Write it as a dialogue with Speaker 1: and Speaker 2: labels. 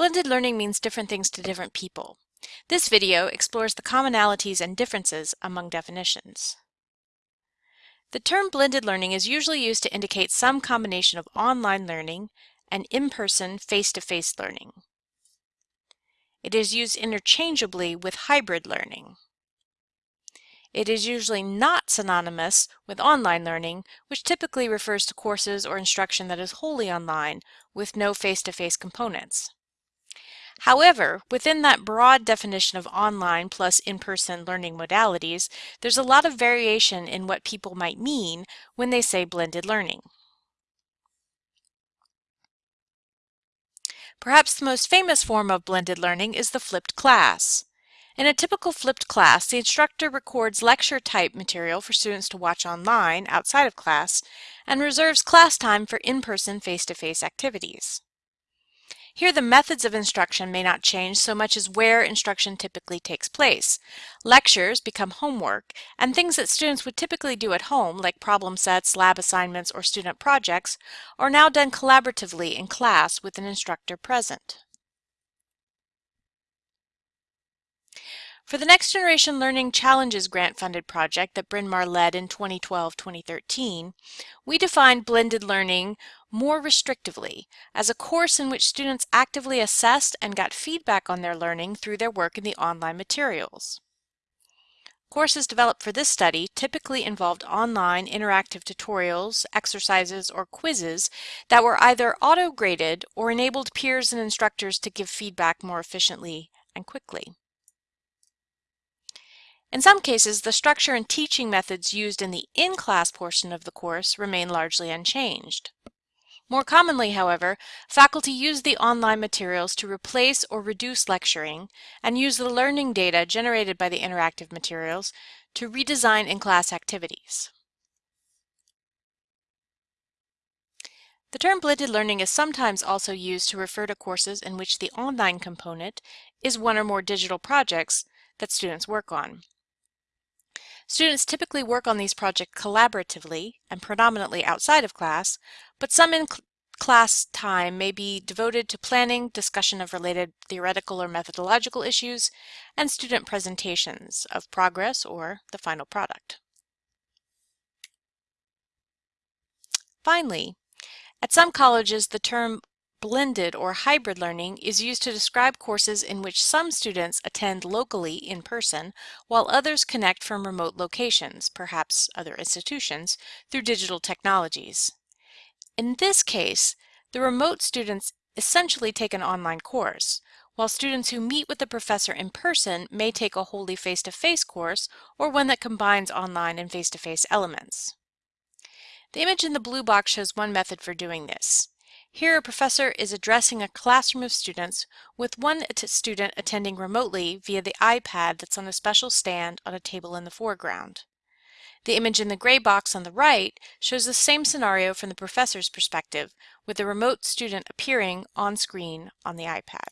Speaker 1: Blended learning means different things to different people. This video explores the commonalities and differences among definitions. The term blended learning is usually used to indicate some combination of online learning and in-person face-to-face learning. It is used interchangeably with hybrid learning. It is usually not synonymous with online learning, which typically refers to courses or instruction that is wholly online with no face-to-face -face components. However, within that broad definition of online plus in-person learning modalities, there's a lot of variation in what people might mean when they say blended learning. Perhaps the most famous form of blended learning is the flipped class. In a typical flipped class, the instructor records lecture-type material for students to watch online outside of class and reserves class time for in-person face-to-face activities. Here the methods of instruction may not change so much as where instruction typically takes place. Lectures become homework, and things that students would typically do at home, like problem sets, lab assignments, or student projects, are now done collaboratively in class with an instructor present. For the Next Generation Learning Challenges grant-funded project that Bryn Mawr led in 2012-2013, we defined blended learning more restrictively as a course in which students actively assessed and got feedback on their learning through their work in the online materials. Courses developed for this study typically involved online interactive tutorials, exercises, or quizzes that were either auto-graded or enabled peers and instructors to give feedback more efficiently and quickly. In some cases, the structure and teaching methods used in the in-class portion of the course remain largely unchanged. More commonly, however, faculty use the online materials to replace or reduce lecturing and use the learning data generated by the interactive materials to redesign in-class activities. The term blended learning is sometimes also used to refer to courses in which the online component is one or more digital projects that students work on. Students typically work on these projects collaboratively and predominantly outside of class, but some in-class time may be devoted to planning, discussion of related theoretical or methodological issues, and student presentations of progress or the final product. Finally, at some colleges, the term Blended or hybrid learning is used to describe courses in which some students attend locally in person while others connect from remote locations, perhaps other institutions, through digital technologies. In this case, the remote students essentially take an online course, while students who meet with the professor in person may take a wholly face-to-face -face course or one that combines online and face-to-face -face elements. The image in the blue box shows one method for doing this. Here a professor is addressing a classroom of students with one student attending remotely via the iPad that's on a special stand on a table in the foreground. The image in the gray box on the right shows the same scenario from the professor's perspective, with the remote student appearing on screen on the iPad.